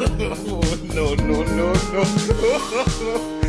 no, no, no, no.